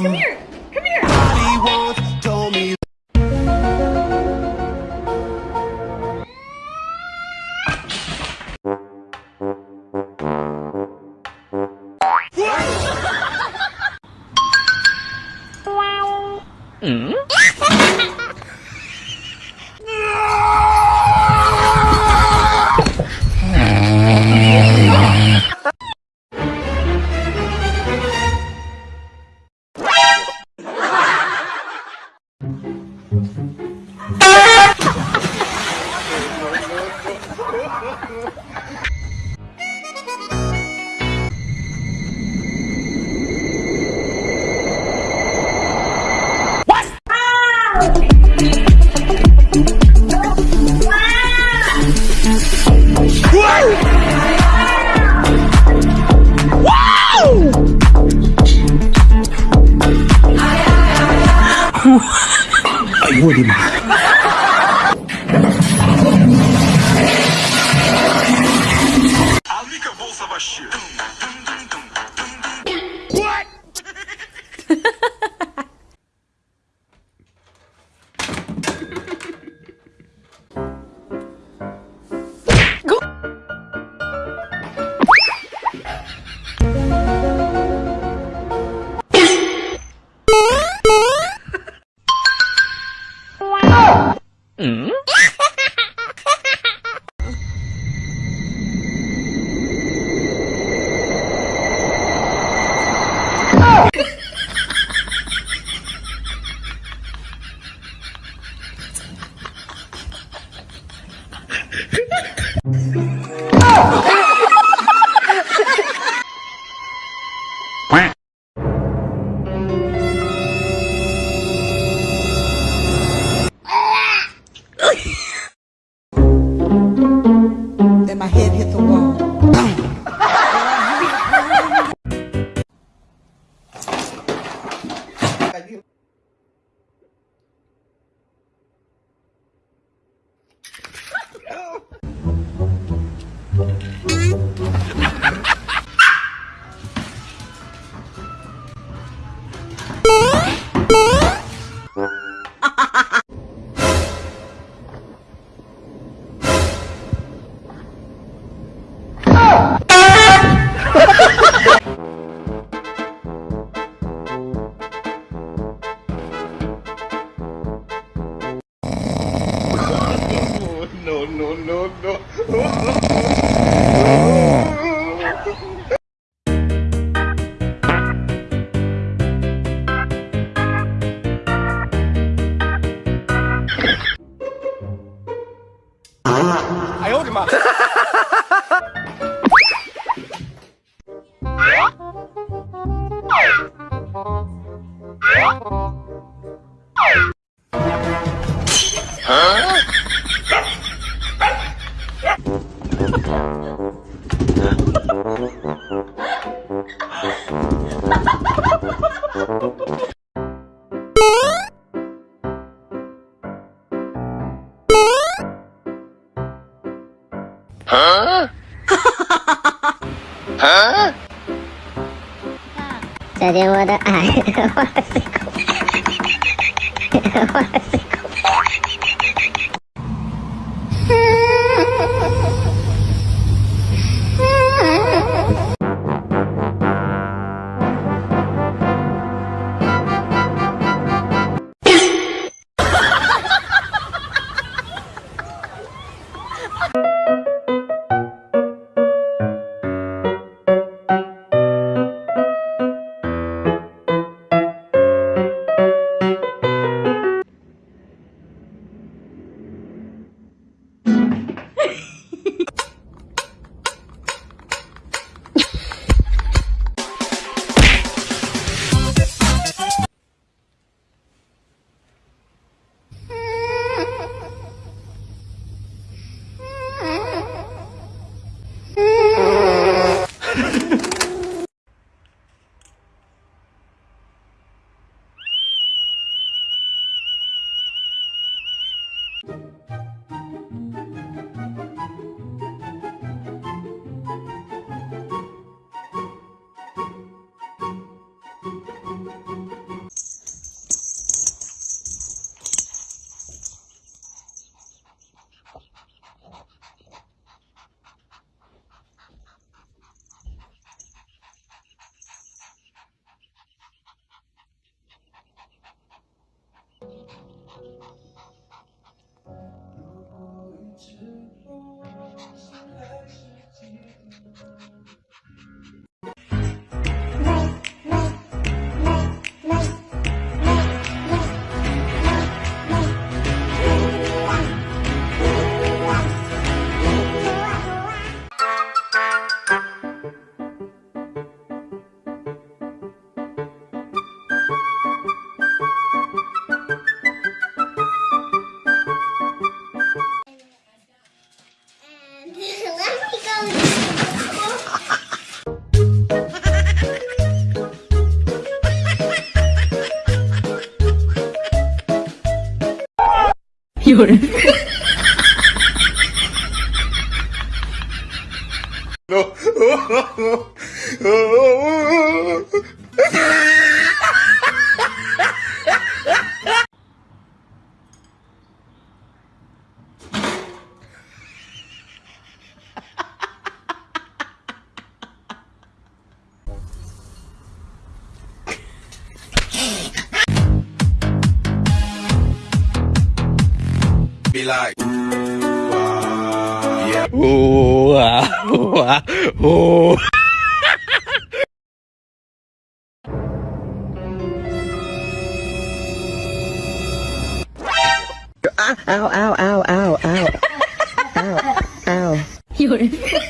Um, Come here. 哇哦！我的妈呀！嗯？talking about? Huh? 小姐，我的爱，哇塞，有人。no. Be like, wow, yeah. Ow, ow, ow, ow, ow. Ow, ow. 有人，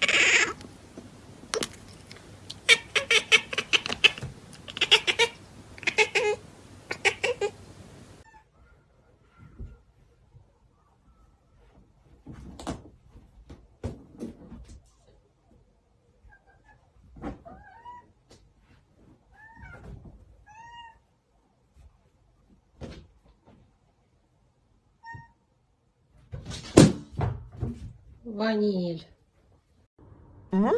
ваниль. А?